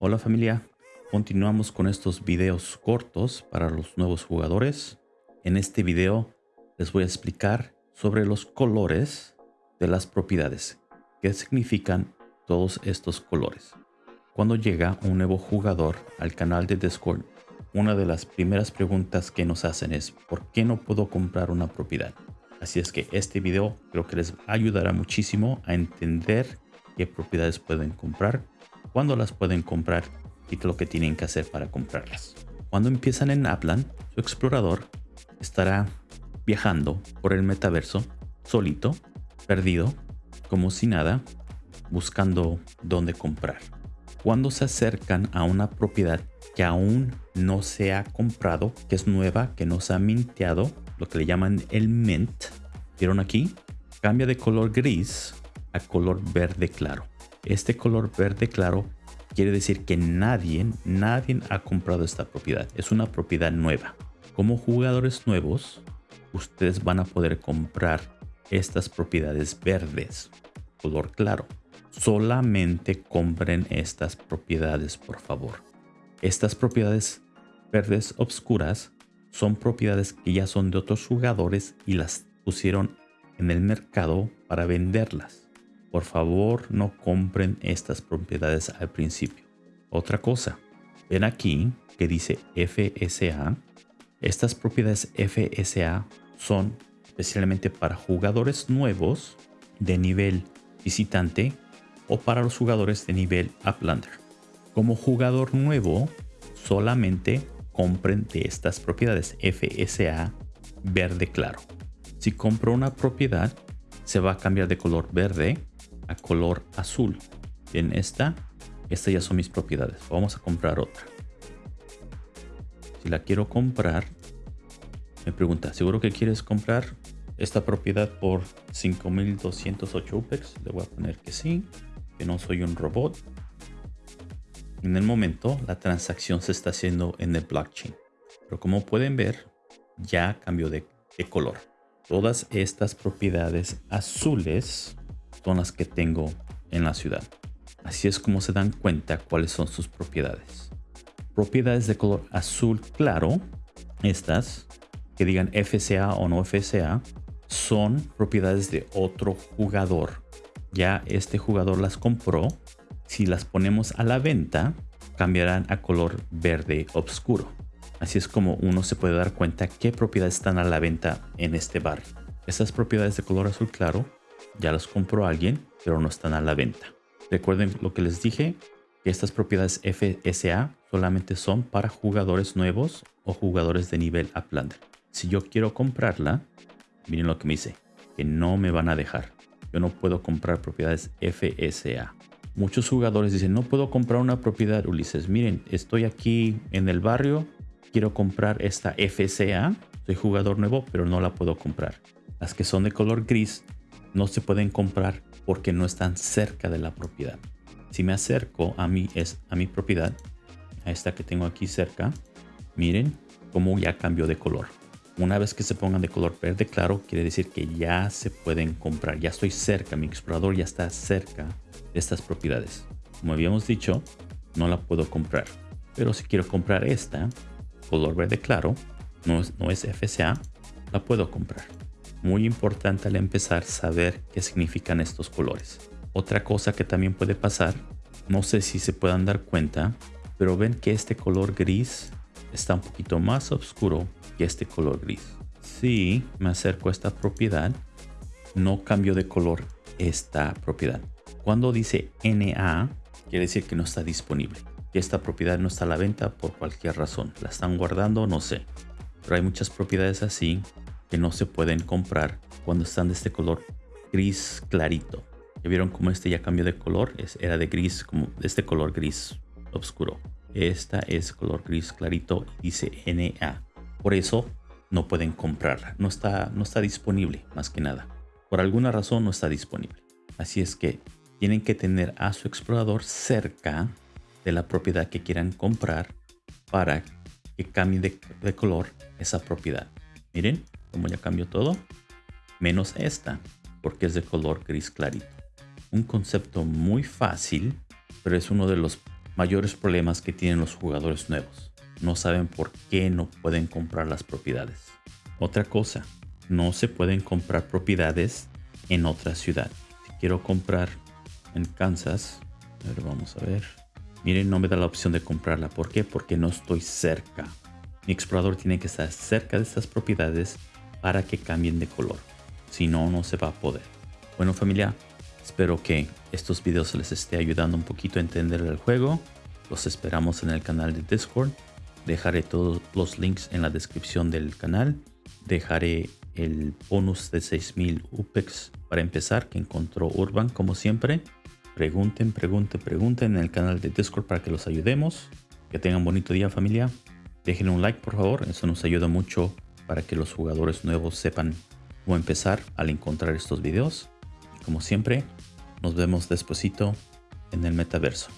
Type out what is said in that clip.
Hola familia, continuamos con estos videos cortos para los nuevos jugadores. En este video les voy a explicar sobre los colores de las propiedades. ¿Qué significan todos estos colores? Cuando llega un nuevo jugador al canal de Discord, una de las primeras preguntas que nos hacen es ¿por qué no puedo comprar una propiedad? Así es que este video creo que les ayudará muchísimo a entender qué propiedades pueden comprar, cuándo las pueden comprar y lo que tienen que hacer para comprarlas. Cuando empiezan en Aplan, su explorador estará viajando por el metaverso solito, perdido, como si nada, buscando dónde comprar. Cuando se acercan a una propiedad que aún no se ha comprado, que es nueva, que no se ha minteado, lo que le llaman el mint. ¿Vieron aquí? Cambia de color gris a color verde claro. Este color verde claro quiere decir que nadie, nadie ha comprado esta propiedad. Es una propiedad nueva. Como jugadores nuevos, ustedes van a poder comprar estas propiedades verdes, color claro. Solamente compren estas propiedades, por favor. Estas propiedades verdes obscuras son propiedades que ya son de otros jugadores y las pusieron en el mercado para venderlas. Por favor, no compren estas propiedades al principio. Otra cosa, ven aquí que dice FSA. Estas propiedades FSA son especialmente para jugadores nuevos de nivel visitante o para los jugadores de nivel Uplander. Como jugador nuevo, solamente compren de estas propiedades FSA verde claro. Si compro una propiedad, se va a cambiar de color verde a color azul. En esta, estas ya son mis propiedades. Vamos a comprar otra. Si la quiero comprar, me pregunta, ¿seguro que quieres comprar esta propiedad por 5208 UPEX? Le voy a poner que sí, que no soy un robot. En el momento, la transacción se está haciendo en el blockchain. Pero como pueden ver, ya cambió de, color. Todas estas propiedades azules son las que tengo en la ciudad. Así es como se dan cuenta cuáles son sus propiedades. Propiedades de color azul claro, estas que digan FCA o no FCA, son propiedades de otro jugador. Ya este jugador las compró si las ponemos a la venta, cambiarán a color verde oscuro. Así es como uno se puede dar cuenta qué propiedades están a la venta en este barrio. Estas propiedades de color azul claro ya las compró alguien, pero no están a la venta. Recuerden lo que les dije, que estas propiedades FSA solamente son para jugadores nuevos o jugadores de nivel Uplander. Si yo quiero comprarla, miren lo que me dice, que no me van a dejar. Yo no puedo comprar propiedades FSA. Muchos jugadores dicen, no puedo comprar una propiedad, Ulises. Miren, estoy aquí en el barrio, quiero comprar esta FCA. Soy jugador nuevo, pero no la puedo comprar. Las que son de color gris no se pueden comprar porque no están cerca de la propiedad. Si me acerco a mi, es, a mi propiedad, a esta que tengo aquí cerca, miren cómo ya cambió de color. Una vez que se pongan de color verde claro, quiere decir que ya se pueden comprar. Ya estoy cerca, mi explorador ya está cerca de estas propiedades. Como habíamos dicho, no la puedo comprar. Pero si quiero comprar esta, color verde claro, no es, no es FCA, la puedo comprar. Muy importante al empezar saber qué significan estos colores. Otra cosa que también puede pasar, no sé si se puedan dar cuenta, pero ven que este color gris está un poquito más oscuro que este color gris. Si me acerco a esta propiedad, no cambio de color esta propiedad. Cuando dice NA, quiere decir que no está disponible. Que esta propiedad no está a la venta por cualquier razón. La están guardando, no sé. Pero hay muchas propiedades así que no se pueden comprar cuando están de este color gris clarito. ¿Ya vieron cómo este ya cambió de color? era de gris, como de este color gris oscuro. Esta es color gris clarito y dice NA. Por eso no pueden comprarla. No está, no está disponible más que nada. Por alguna razón no está disponible. Así es que tienen que tener a su explorador cerca de la propiedad que quieran comprar para que cambie de, de color esa propiedad. Miren cómo ya cambió todo. Menos esta, porque es de color gris clarito. Un concepto muy fácil, pero es uno de los mayores problemas que tienen los jugadores nuevos. No saben por qué no pueden comprar las propiedades. Otra cosa, no se pueden comprar propiedades en otra ciudad. Si quiero comprar en Kansas, a ver, vamos a ver. Miren, no me da la opción de comprarla. ¿Por qué? Porque no estoy cerca. Mi explorador tiene que estar cerca de estas propiedades para que cambien de color. Si no, no se va a poder. Bueno familia, espero que estos videos les esté ayudando un poquito a entender el juego. Los esperamos en el canal de Discord. Dejaré todos los links en la descripción del canal. Dejaré el bonus de 6000 UPEX para empezar que encontró Urban como siempre. Pregunten, pregunten, pregunten en el canal de Discord para que los ayudemos. Que tengan bonito día familia. Dejen un like por favor, eso nos ayuda mucho para que los jugadores nuevos sepan cómo empezar al encontrar estos videos. Como siempre, nos vemos despuesito en el metaverso.